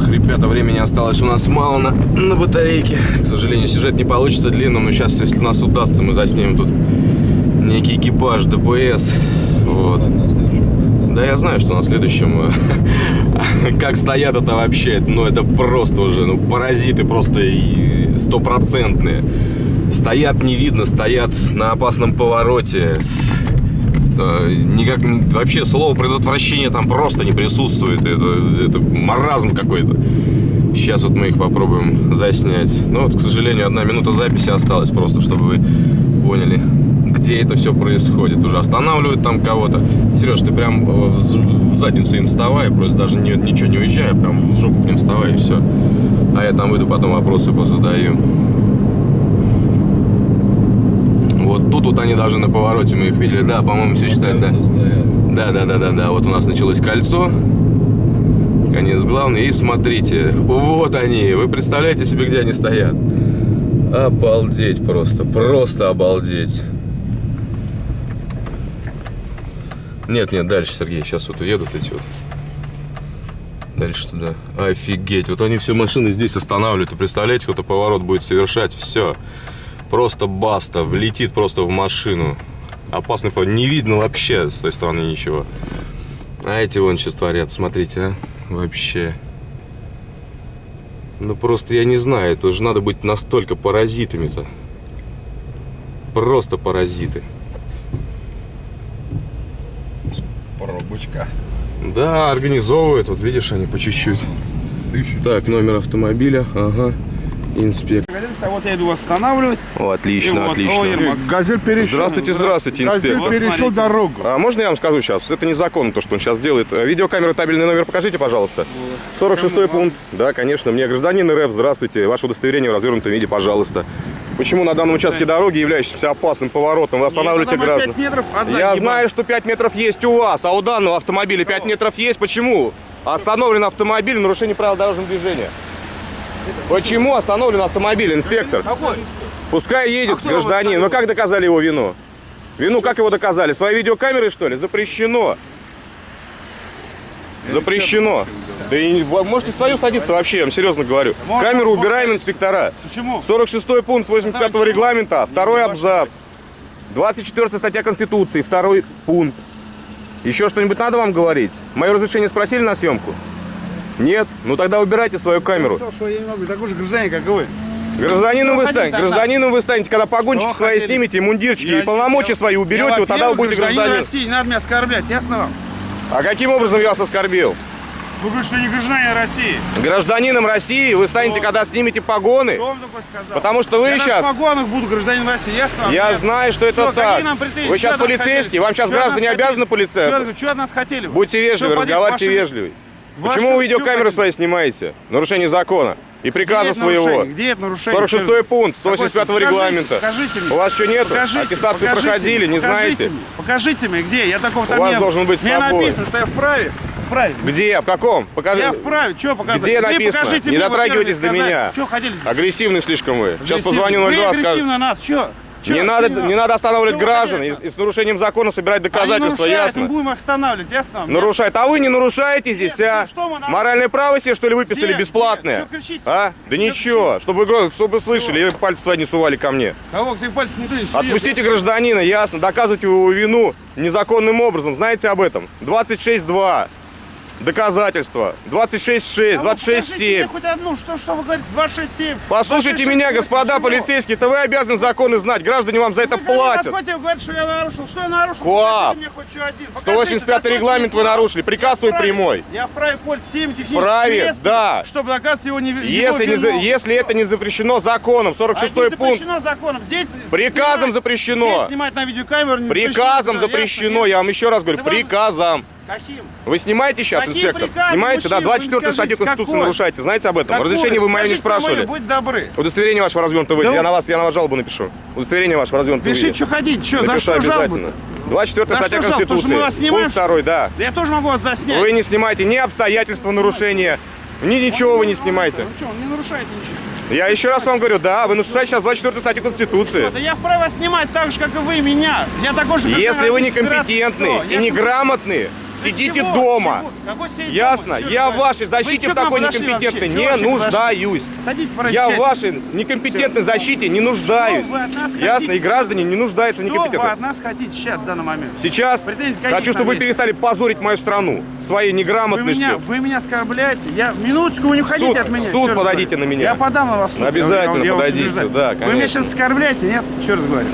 Ох, ребята, времени осталось у нас мало на, на батарейке. К сожалению, сюжет не получится длинным, но сейчас, если нас удастся, мы заснимем тут некий экипаж ДПС. Вот. Да, я знаю, что на следующем... э, Как стоят это вообще, ну это просто уже, ну паразиты просто стопроцентные. Стоят не видно, стоят на опасном повороте. Э, Никак, вообще слово предотвращение там просто не присутствует. Это, это маразм какой-то. Сейчас вот мы их попробуем заснять. Ну вот, к сожалению, одна минута записи осталась просто, чтобы вы поняли, где это все происходит. Уже останавливают там кого-то. Сереж, ты прям э, в задницу им вставай, просто даже не- ничего не уезжай, прям в жопу к ним вставай и все. А я там выйду, потом вопросы позадаю. Вот тут они даже на повороте мы их видели. Да, по-моему, все считают, да. Да, да, да, да, да. Вот у нас началось кольцо. Конец главный. И смотрите, вот они. Вы представляете себе, где они стоят? Обалдеть просто. Просто обалдеть. Нет, нет, дальше, Сергей. Сейчас вот уедут эти вот. Дальше туда. Офигеть. Вот они все машины здесь останавливают. И представляете, кто-то поворот будет совершать. Все. Просто баста. Влетит просто в машину. Опасный поворот. Не видно вообще с той стороны ничего. А эти вон сейчас творят. Смотрите, а. Вообще. Ну просто я не знаю. Это же надо быть настолько паразитами-то. Просто паразиты. Пробочка. Да, организовывают. Вот видишь, они по чуть-чуть. Так, номер автомобиля. Ага. Инспектор. А вот я иду останавливать. О, отлично, вот, отлично. о, Ермак. Газель перешел. Здравствуйте, здравствуйте, Газель инспектор. перешел Смотрите. дорогу. А можно я вам скажу сейчас? Это незаконно, то, что он сейчас делает. Э, Видеокамера, табельный номер покажите, пожалуйста. 46 пункт. Да, конечно. Мне гражданин РФ, здравствуйте. Ваше удостоверение в развернутом виде, пожалуйста. Почему на данном участке дороги, являющемся опасным поворотом, вы останавливаете Нет, граждан? 5 метров от Я знаю, что 5 метров есть у вас, а у данного автомобиля 5 метров есть. Почему? Остановлен автомобиль, нарушение правил дорожного движения. Почему остановлен автомобиль, инспектор? Какой? Пускай едет А гражданин. его Вы как доказали его вину? Вину как его доказали? Своей видеокамерой, что ли? Запрещено. Запрещено. Да и можете свою садиться вообще, я вам серьезно говорю. Можно, Камеру можно. убираем, инспектора. Почему? 46 пункт 85 Почему? регламента, второй абзац. 24 статья Конституции, второй пункт. Еще что-нибудь надо вам говорить? Мое разрешение спросили на съемку? Нет? Ну тогда убирайте свою камеру. Что, что я не могу, такой же гражданин, как и вы. Гражданином вы Что станете, гражданином вы станете, когда погончики Что свои хотели? снимете, мундирчики Я- и полномочия я- свои уберете, я, вот тогда вы будете гражданин гражданин. России, не надо меня оскорблять, ясно вам? А каким образом я вас оскорбил? Вы говорите, что не гражданин России. Гражданином России вы станете, Кто? когда снимете погоны, Кто вам такое сказал? потому что вы я сейчас... в погонах буду гражданин России, ясно вам? Я Нет. знаю, что это Всё, так. Вы сейчас полицейский, хотели? вам сейчас Чё от граждане обязаны полицейским. Что от нас хотели? Будьте вежливы, разговаривайте вежливый. Почему вы видеокамеры свои снимаете? Нарушение закона и приказа Где своего. нарушение? Где это нарушение? 46 пункт Какой? 185 Покажите, регламента. Покажите мне. У вас что нету? Покажите, Аттестацию покажите проходили, не покажите знаете? мне, покажите мне, где? Я такого там У вас не должен быть с Мне собой. написано, что я вправе. Вправе. Где? В каком? Покажи. Я вправе. Что показать? Где написано? покажите Не мне, дотрагивайтесь до меня. Что хотели? Агрессивный слишком вы. Сейчас позвоню Вы 02, скажу. агрессивно нас. Что? Не надо, не надо останавливать граждан и, и с нарушением закона собирать Они доказательства, мы ясно? будем их останавливать, ясно? Нарушает. А вы не нарушаете здесь, Нет, а? ну что мы? Моральное право себе, что ли, выписали Где? бесплатное? Чё кричите? А? Да Чё ничего, чтобы, гро- чтобы слышали, и пальцы свои не сували ко мне. Кого ты пальцы не тронешь? Отпустите гражданина, ясно, доказывайте его вину незаконным образом. Знаете об этом? 26.2. Доказательства. 26.6, А вы покажите мне 26.7. хоть одну, что, что вы говорите? 267. Послушайте 266, меня, господа почему? полицейские, это вы обязаны законы знать. Граждане вам за это Вы ко мне платят. вы говорите, что я нарушил. Что я нарушил? Покажите мне хоть что один. Покажите, 185 за что регламент вы нарушили. Приказ свой прямой. Я вправе пользоваться всеми техническими Вправе, средствами, да. чтобы доказать его не Если, не за- если это не запрещено законом, 46 а пункт, запрещено законом. Здесь Приказом снимать- запрещено. Здесь снимать на видеокамеру не приказом запрещено, запрещено, ясно, я вам еще раз говорю, Да вам- приказом. Каким? Вы снимаете сейчас, Какие инспектор? приказы, Снимаете, да, мужчина? Вы 24 мне статью Конституции какой? нарушаете. Знаете об этом? Какой? Разрешение вы мое не спрашивали. Будь добры. Удостоверение ваше развернутое Да виде. Я вы- на вас, я на вас жалобу напишу. Удостоверение ваше развернутое Пишите, виде. что хотите, что, за Напишу что жалобы обязательно. 24 За статья что жалобы? Потому что Конституции. снимаем, Пункт второй, да. Я тоже могу вас заснять. Вы не снимаете ни обстоятельства нарушения, ни ничего вы не снимаете. Ну что, он не нарушает ничего. Я еще раз вам говорю, да, вы нарушаете сейчас 24 статью Конституции. Да я вправе снимать так же, как и вы меня. Я такой же Если вы Российской Федерации, некомпетентны что? и Я- неграмотны, Для Сидите чего? дома. Ясно? дома? Я в вашей защите в такой некомпетентной не нуждаюсь. Я в вашей некомпетентной защите не нуждаюсь. Ясно? И граждане не нуждаются в Что вы от нас хотите сейчас, в данный момент? Сейчас хочу, чтобы вы перестали позорить мою страну своей неграмотностью. вы меня оскорбляете? Я минуточку, вы не уходите от меня. суд подойдите на меня. Я подам на вас суд. Обязательно подойдите сюда, Вы меня сейчас оскорбляете, нет? Еще раз говорю.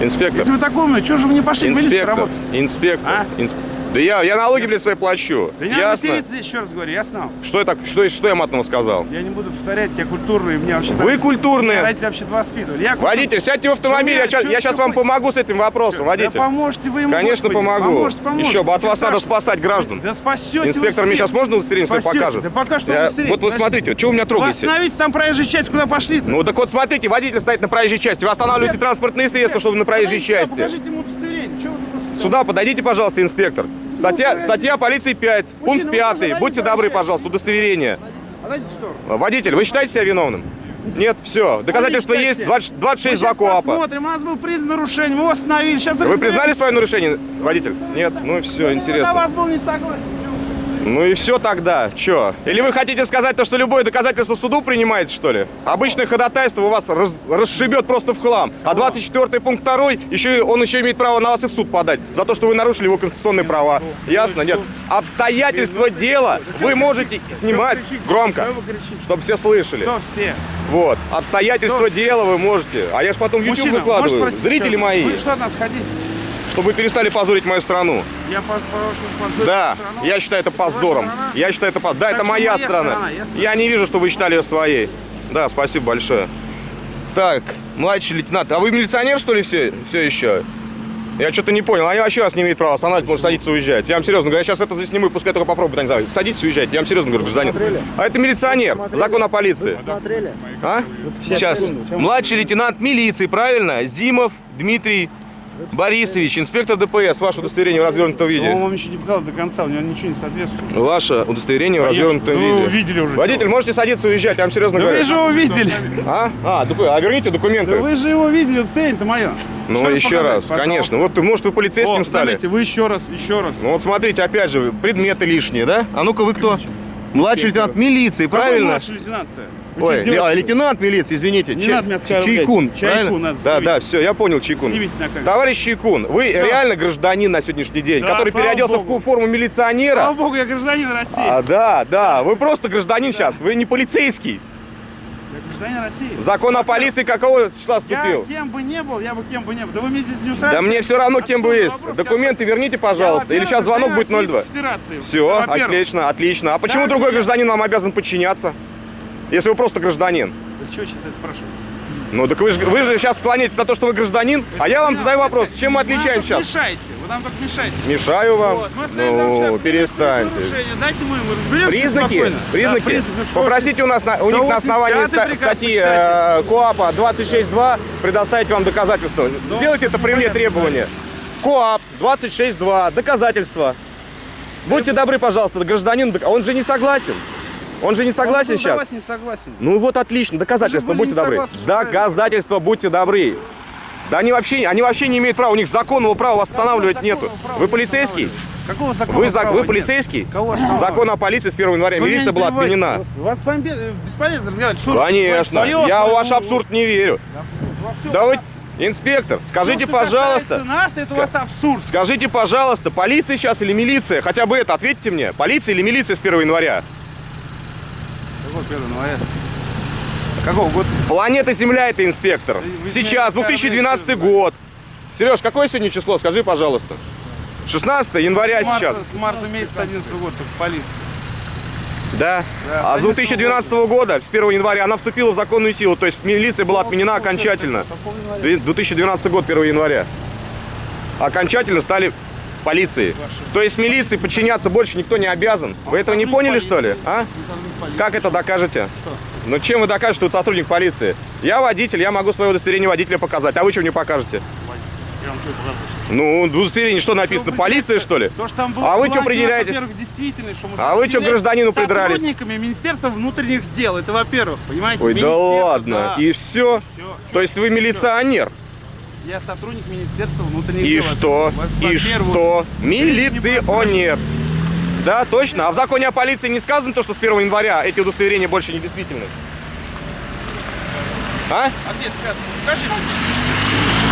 Инспектор, Если вы такой умный, что же вы не пошли в милицию инспектор, работать? инспектор. А? инс- Да я, я налоги, блядь, свои плачу. Да не надо Ясно? материться здесь, еще раз говорю, ясно? Что я, так, что, что я матного сказал? Я не буду повторять, я культурный, мне вообще Вы культурные. Родители вообще воспитывали. Я культурный. Водитель, сядьте в автомобиль, Чё я, сейчас, вы- я чё- сейчас чё вам помогу с этим вопросом, водитель. Да поможете вы ему, Конечно, господи. помогу. Поможете, поможете. Еще бы, от вас надо страшного. спасать граждан. Да спасете Инспектор, мне сейчас можно удостоверение свое покажет? Да пока что Я- удостоверение, Вот вы подождите. смотрите, что вы меня трогаете? остановитесь там проезжей часть, куда пошли-то? Ну так вот смотрите, водитель стоит на проезжей части. Вы останавливаете транспортные средства, чтобы на проезжей части. Покажите ему удостоверение. Чего вы просто- Сюда подойдите, пожалуйста, инспектор. Статья, подождите. статья полиции 5, Мужчина, пункт вы 5. подойдите, Будьте добры, пожалуйста, удостоверение. Сторону. Водитель, вы считаете себя виновным? Нет, все. Доказательства есть. кстати. 20 26 Мы два КОАПа. посмотрим, у нас был признан нарушение, мы остановили. Сейчас Вы признали свое нарушение, водитель? Нет? Ну и все, Я на интересно. вас был не согласен. Ну и все тогда. Че? Или вы хотите сказать то, что любое доказательство в суду принимаете, что ли? Обычное ходатайство у вас раз- расшибет просто в хлам. А 24 пункт 2, еще, он еще имеет право на вас и в суд подать. За то, что вы нарушили его конституционные права. Ясно? Нет. Обстоятельства дела вы можете снимать громко, чтобы все слышали. Кто все? Вот. Обстоятельства дела вы можете. А я же потом YouTube выкладываю. Зрители мои. Вы что от нас хотите? Чтобы вы перестали позорить мою страну. Я прошу позорить Да, страну. я считаю это позором. Я считаю это позором. Да, Так это моя моя страна. страна, ясно? Я не вижу, что вы считали ее своей. Да, спасибо большое. Так, младший лейтенант. А вы милиционер, что ли, все, все еще? Я что-то не понял. Они вообще вас не имеют права останавливать, может садиться уезжать. Я вам серьезно говорю, я сейчас это засниму, пускай только попробуют. Они знают. Садитесь, уезжайте. Я вам серьезно говорю, гражданин. А это милиционер. Закон о полиции. Смотрели? А? Сейчас. Младший лейтенант милиции, правильно? Зимов Дмитрий Борисович, инспектор ДПС. Ваше удостоверение в развернутом виде. Он вам еще не показал до конца, у него ничего не соответствует. Ваше удостоверение в Конечно. развернутом Ну, виде. вы видели уже. Водитель, можете садиться и уезжать, я вам серьезно Да говорю. вы же его видели. А? А, доку- а верните документы. Да вы же его видели, цель-то мое. ну, еще раз, конечно. Вот, может, вы полицейским О, стали? заметьте, вы еще раз, еще раз. Ну вот смотрите, опять же, предметы лишние, да? А ну-ка, вы кто? Младший лейтенант милиции, Какой правильно? младший лейтенант-то? Ой, ле- а, лейтенант милиции, извините. Не Чай- надо меня оскорблять. Чайкун, Чайкун правильно? надо Да, да, все, я понял, Чайкун. Снимите на камеру. Товарищ Чайкун, вы Что? реально гражданин на сегодняшний день, Да, который переоделся богу. в форму милиционера. Слава богу, я гражданин России. А, да, да, вы просто гражданин сейчас, вы не полицейский. Я гражданин России. Закон о полиции какого числа Я вступил? кем бы не был, я бы кем бы не был. Да вы мне здесь не устраиваете? Да мне все равно, кем Отсюда есть. вопрос Документы верните, Я, пожалуйста. Или сейчас звонок будет гражданин 02. Российской Федерации. Все, отлично, отлично. А почему Так, другой я- гражданин вам обязан подчиняться? Если вы просто гражданин. Да что сейчас это спрашиваете? Ну так вы же, вы же сейчас склоняетесь на то, что вы гражданин, а я вам задаю вопрос, чем мы отличаемся сейчас? мешаете, вы нам только мешаете. Мешаю вам? Вот, Ну, перестаньте. Дайте мы, мы разберемся Признаки, спокойно. признаки. Да, признаки. Ну, Попросите у нас на, у них на основании 185 ста- статьи э, КОАПа 26.2 предоставить вам доказательства. Ну, Сделайте это при мне требование. КОАП 26.2, доказательства. Будьте добры, пожалуйста, гражданин, он же не согласен. Он же не согласен Он сейчас. не согласен. Ну вот отлично, доказательства, будьте добры. согласны. Доказательства, будьте добры. Да они вообще, они вообще не имеют права, у них законного права вас останавливать Какого нету. Вы полицейский? Какого закона Вы, права вы нет? полицейский? Кого? Закон о полиции с 1 января. Вы Милиция была отменена. У вас с вами бе- бесполезно разговаривать. Конечно. свое, Я в ваш абсурд не верю. Да вы, инспектор, скажите, То, пожалуйста, Нас, это у вас абсурд. скажите, пожалуйста, полиция сейчас или милиция? Хотя бы это, ответьте мне. Полиция или милиция с 1 января? Какой 1 января? Какого года? Планета Земля это инспектор. Вы Сейчас, меня 2012 оскорбляете, год. Сереж, какое сегодня число? Скажи, пожалуйста. 16 января С марта, сейчас. с марта месяца 11 года только полиция. Да. Да, А с 2012 года, с 1 января, она вступила в законную силу. То есть милиция была отменена окончательно. 2012 год, 1 января. Окончательно стали полицией. То есть милиции подчиняться больше никто не обязан. Вы этого не поняли, что ли? А? Как это докажете? Ну чем вы докажете, что вы сотрудник полиции? Я водитель, я могу свое удостоверение водителя показать. А вы что мне покажете? Что? Ну, в удостоверении что написано? Полиция, что ли? То, что там было, А вы что действительно, что мы А вы что гражданину придрались? Сотрудниками Министерства внутренних дел. Это во-первых, понимаете? Ой, да ладно. да. И все. Всё. То есть вы милиционер. Я сотрудник Министерства внутренних И дел. что? И что? не Милиционер. Да, точно. А в законе о полиции не сказано то, что с 1 января эти удостоверения больше не действительны? А? А где сказано? Покажите.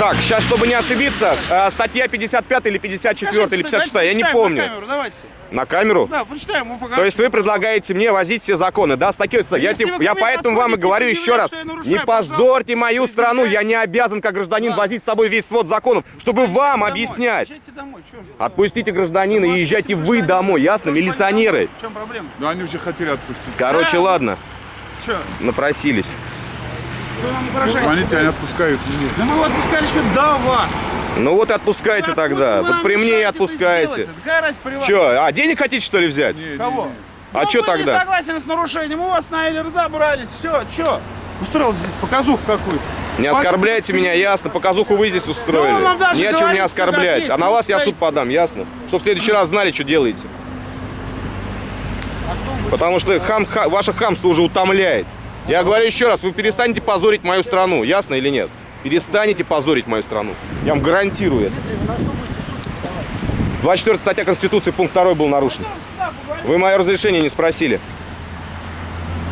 Так, сейчас, чтобы не ошибиться, э, статья 55 или 54 или 56, я не помню. На камеру, давайте. На камеру? Да, почитаем, мы покажем. То есть вы предлагаете мне возить все законы, да, с такой Я, Если типа- я поэтому вам и говорю еще раз, я не позорьте мою страну, я не обязан как гражданин возить с собой весь свод законов, чтобы Езжайте вам домой, объяснять. Отпустите гражданина и езжайте вы домой, ясно, милиционеры? В чем проблема? Ну они уже хотели отпустить. Короче, ладно, Че? напросились. Что нам Ну, угрожаете? они тебя не отпускают. Да мы его отпускали еще до вас. Ну вот и отпускайте Ну, тогда, вот при мне и отпускайте. Че, а денег хотите что ли взять? Не, Кого? А Ну, вы тогда? не согласен с нарушением, у вас на разобрались, все, что? Устроил здесь показуху какую-то. Не оскорбляйте меня, ясно, показуху вы здесь Да устроили. даже Не о чем не что оскорблять, а на вас я суд подам, ясно? Чтобы в следующий раз знали, что делаете. А что вы Потому что хам, ха- ваше хамство уже утомляет. Я говорю еще раз, вы перестанете позорить мою страну, ясно или нет? Перестанете позорить мою страну. Я вам гарантирую это. 24 статья Конституции, пункт 2 был нарушен. Вы мое разрешение не спросили.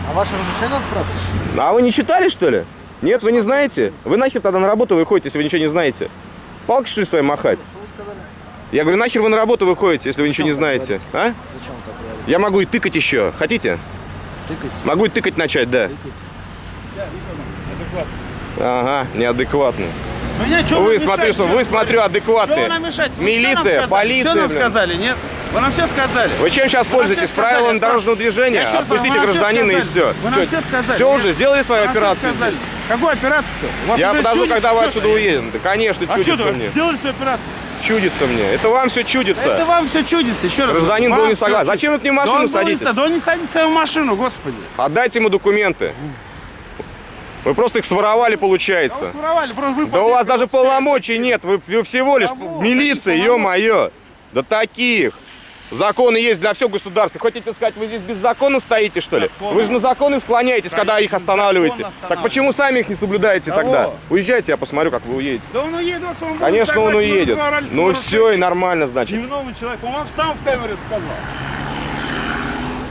А ваше разрешение надо спрашивать? А вы не читали, что ли? Нет, вы не знаете? Вы нахер тогда на работу выходите, если вы ничего не знаете? Палки, что ли, свои махать? Я говорю, нахер вы на работу выходите, если вы ничего не знаете? А? Я могу и тыкать еще. Хотите? Тыкать. Могу и тыкать начать, да. Ага, неадекватный. Меня чё Вы, смотрю, что вы, смотрю, Что адекватные. мешаете? Вы Милиция, полиция, Все нам сказали, нет? Вы нам все сказали. Вы чем сейчас Вы пользуетесь? сказали, Правилами дорожного движения? Отпустите вам- гражданина и все. Вы нам всё сказали, Все уже, сделали свою операцию. сказали. Какую операцию-то? Я подожду, когда вы отсюда уедем. Да, конечно, А что чудится мне. сделали свою операцию? Чудится мне. Это вам все Это чудится. вам все чудится, еще раз. Гражданин был не согласен. Зачем вы к нему в Да машину не садитесь? со- Да он не садится в машину, господи. Отдайте ему документы. Вы просто их своровали, Да получается. вы своровали, просто вы Да у вас даже полномочий нет, вы, вы всего лишь Кого? милиция, ё-моё. Да таких. Законы есть для всего государства. Хотите сказать, вы здесь беззаконно стоите, что ли? Законно. Вы же на законы склоняетесь, когда их Конечно, останавливаете. Так почему сами их не соблюдаете Кого? тогда? Уезжайте, я посмотрю, как вы уедете. Да он уедет, он Конечно, он согласен, уедет. Ну все, и нормально, значит. Невиновный человек, он вам сам в камеру сказал.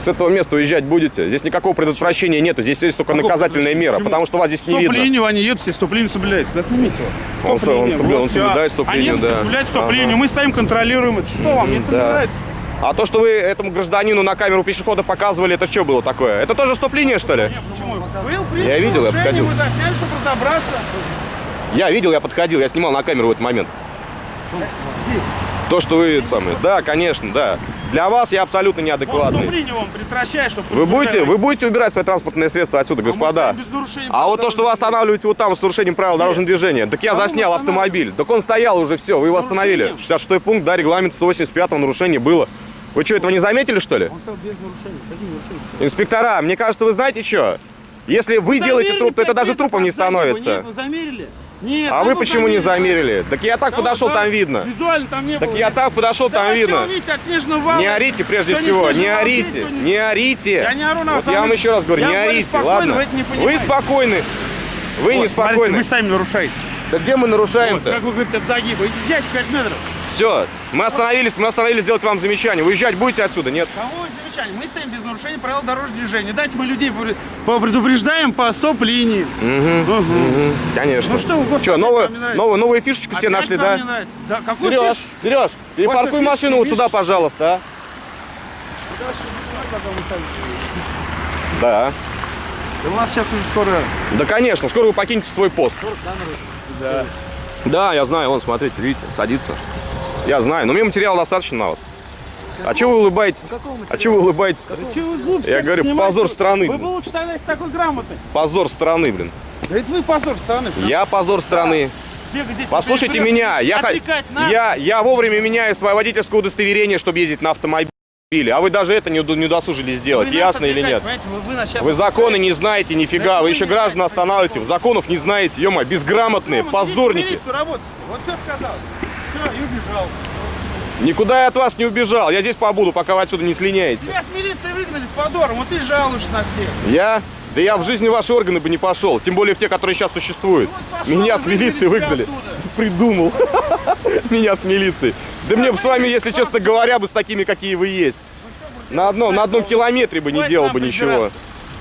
С этого места уезжать будете. Здесь никакого предотвращения нету, здесь есть только Какого наказательная мера, предотвращения? потому что вас здесь не видно. Стоп-линию они едут, все стоп-линию соблюдается. Да снимите его. Он он он всё. соблюдает стоп-линию, Они да. соблюдают стоп-линию, мы стоим, контролируем это. Что вам, мне это не нравится? А то, что вы этому гражданину на камеру пешехода показывали, это что было такое? Это тоже стоп-линия, что ли? Почему? Был принят Я видел, я подходил. Мы засняли, чтобы разобраться. Я видел, я подходил, я снимал на камеру в этот момент. То, что вы самые. Да, конечно, да. Для вас я абсолютно неадекватный. чтобы... Вы будете, вы будете убирать свои транспортные средства отсюда, А господа. А вот то, что вы останавливаете вот там с нарушением правил дорожного движения, так я заснял автомобиль. Так он стоял уже, все, вы его остановили. нарушением? 66 пункт, да, регламент 185 нарушение было. Вы что, этого не заметили, что ли? Он стоял без нарушений. Какие нарушения? Инспектора, мне кажется, вы знаете что? Если вы делаете Замерили труп, то это даже трупом не заднего. Нет, становится. вы замерили? Нет. А ну вы вы почему не замерили. замерили? Так я так Да подошел, вот, да, там видно. Визуально там не Так было. я так подошел, Да там вы видно. видите? Не орите прежде Всё, всего, не вал, орите, здесь не орите. Я не ору на Вот а я вам еще раз говорю, Я не орите, ладно? вы это не Вы спокойны. Вы Вот, не смотрите, спокойны. Вы сами нарушаете. Да где мы Вот, нарушаем-то? как вы говорите, от загиба. Езжайте 5 метров. Все, мы остановились, мы остановились сделать вам замечание. Уезжать будете отсюда, нет? Кого замечание? Мы стоим без нарушения правил дорожного движения. Дайте мы людей предупреждаем по стоп-линии. Угу. Конечно. Ну что вы, господи, Что, новую, новую, новую фишечку Опять нашли, да? не нравится? Да, какой Сереж, фиш? Сереж, перепаркуй машину вот сюда, пожалуйста, а? Да. Да У нас сейчас уже скоро... Да, конечно, скоро вы покинете свой пост. Да. Да, я знаю, вон, смотрите, видите, садится. Я знаю, но мне материала достаточно на вас. А чего вы улыбаетесь? А чего вы улыбаетесь? Да вы глупости Я говорю, снимаете? позор страны, Вы блин. бы лучше тогда такой грамотный. Позор страны, блин. Да это вы позор страны. потому Я позор страны. здесь Послушайте меня, я, я, я вовремя меняю свое водительское удостоверение, чтобы ездить на автомобиле. А вы даже это не, не удосужились Вы сделать, ясно или нет? Вы, вы Вы законы не знаете, нифига, Да вы вы еще граждан знаете останавливаете, законов. не знаете, ё безграмотные, в позорники. Вот все сказал. Все, и убежал. Никуда я от вас не убежал, я здесь побуду, пока вы отсюда не слиняете. Тебя с милиции выгнали с позором, вот ты жалуешься на всех. Я? Да я в жизни ваши органы бы не пошел, тем более в те, которые сейчас существуют. пошел, Меня с милиции выгнали. Придумал. Меня с милицией. Да мне бы с вами, если честно говоря, бы с такими, какие вы есть. На одном, на одном километре бы не делал бы ничего.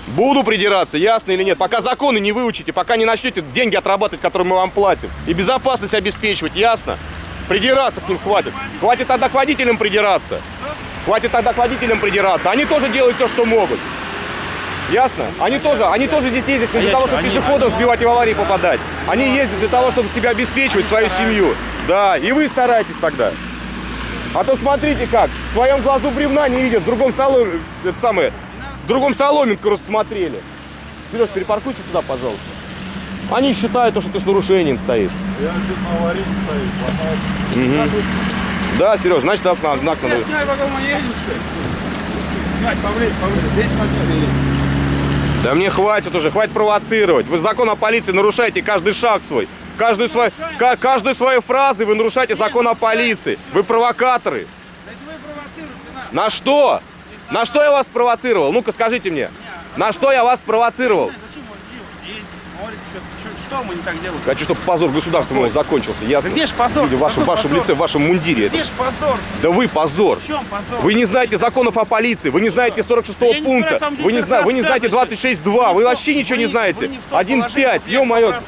Буду придираться, ясно или нет. Пока законы не выучите, пока не начнете деньги отрабатывать, которые мы вам платим. И безопасность обеспечивать, ясно? Придираться к ним хватит. Хватит тогда к водителям придираться. Хватит тогда к водителям придираться. Они тоже делают то, что могут. Ясно? Они тоже, они тоже здесь ездят не для того, чтобы пешеходов сбивать и в аварии попадать. Они ездят для того, чтобы себя обеспечивать, свою семью. Да, и вы старайтесь тогда. А то смотрите как, в своем глазу бревна не видят, в другом салоне, это самое, в другом соломинку рассмотрели. Сереж, перепаркуйся сюда, пожалуйста. Они считают, то, что ты с нарушением стоишь. Я чуть на аварийке стою, ломает. Да, Сереж, значит, знак, знак надо. Снимай, пока мы едем, что ли? Снимай, поближе, поближе. Здесь смотри. Да мне хватит уже, хватит провоцировать. Вы закон о полиции нарушаете каждый шаг свой. Каждую свою, ка- каждую свою фразу вы нарушаете закон о полиции. Вы провокаторы. Да это вы провоцируете нас. На что? На что я вас спровоцировал? Ну-ка скажите мне. На что я вас спровоцировал? Смотрит, что, что, что мы не так делаем? Хочу, чтобы позор государства моего закончился, ясно? Да где ж позор? Видя в вашем, Какой вашем позор? лице, в вашем мундире. Где Это. ж позор? Да вы позор. В чем позор? Вы не знаете законов о полиции, вы не знаете 46 Я не пункта, собираюсь вам вы не, зна- вы не знаете рассказывать. 26.2, вы вообще ничего вы не знаете. не в том 1.5, положении, чтобы я ё-моё. вам.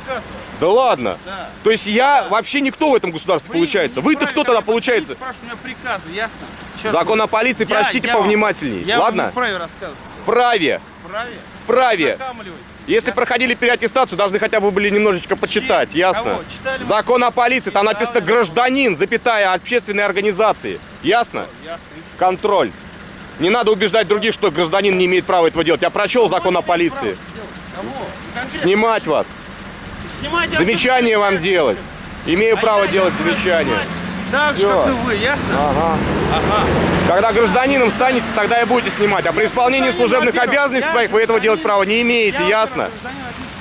Да ладно. Да. То есть я вообще никто в этом государстве Вы получается. Вы-то кто тогда получается? Спрашивать у меня приказы, ясно? Чёрт Закон о полиции Я- прочтите я вам- повнимательней. Я вам Ладно? не вправе рассказывать. Вправе. Вправе? Вправе. Если проходили переаттестацию, должны хотя бы были немножечко почитать, Чьи? ясно? Закон о полиции, там написано гражданин, запятая, общественной организации. Ясно? Ясно. Контроль. Не надо убеждать других, что гражданин не имеет права этого делать. Я прочел закон о Кого не имеет полиции. Ну. Снимать вас. Снимать Замечание вам делать. Имею А право делать знаю, Так же, как и вы, ясно? Ага. Ага. Когда гражданином станете, тогда и будете снимать. А при исполнении Гражданин, служебных обязанностей я своих вы этого делать права не имеете, Я, ясно?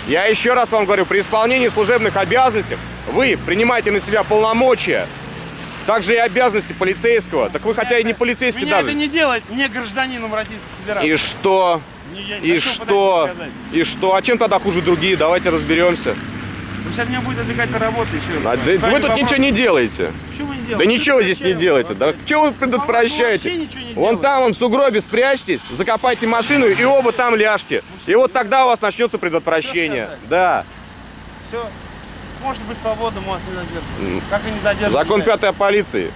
Я еще раз вам говорю, при исполнении служебных обязанностей вы принимаете на себя полномочия, также и обязанности полицейского. Так вы хотя и не полицейский Меня даже. это не делает не гражданином Российской Федерации. И что? Не, я И что? И что? А чем тогда хуже другие? Давайте разберемся. Вы сейчас меня будет отвлекать от работы еще. А, да вы тут вопрос. ничего не делаете. Почему не Да ничего здесь не делаете. Да что вы предотвращаете? не Вон там, вон в сугробе спрячьтесь, закопайте машину и оба там ляжьте. И вот тогда у вас начнется предотвращение. Да. Все. Может быть свободным вас не задерживают. Как и не задерживают. Закон меня. пятый о полиции.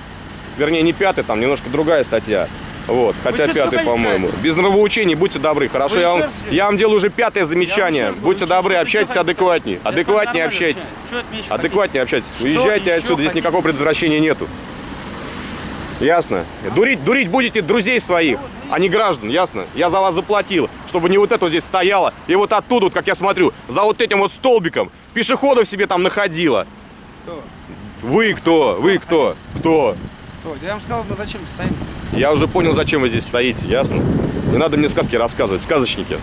Вернее, не пятый, там немножко другая статья. Вот, хотя пятый, по-моему. Без нравоучений, будьте добры. Хорошо, я вам, я вам делаю уже пятое замечание. Будьте добры, общайтесь адекватнее. Адекватнее общайтесь. Адекватнее общайтесь. Уезжайте отсюда, здесь никакого предотвращения нету. Ясно? Дурить, дурить будете друзей своих, а не граждан, ясно? Я за вас заплатил, чтобы не вот это вот здесь стояло, и вот оттуда, вот, как я смотрю, за вот этим вот столбиком пешеходов себе там находило. Кто? Вы кто? Вы кто? Кто? Кто? Я вам сказал, мы зачем стоим? Я уже понял, зачем вы здесь стоите, ясно? Не надо мне сказки рассказывать, сказочники.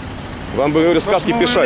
Вам бы, говорю, сказки мы писать.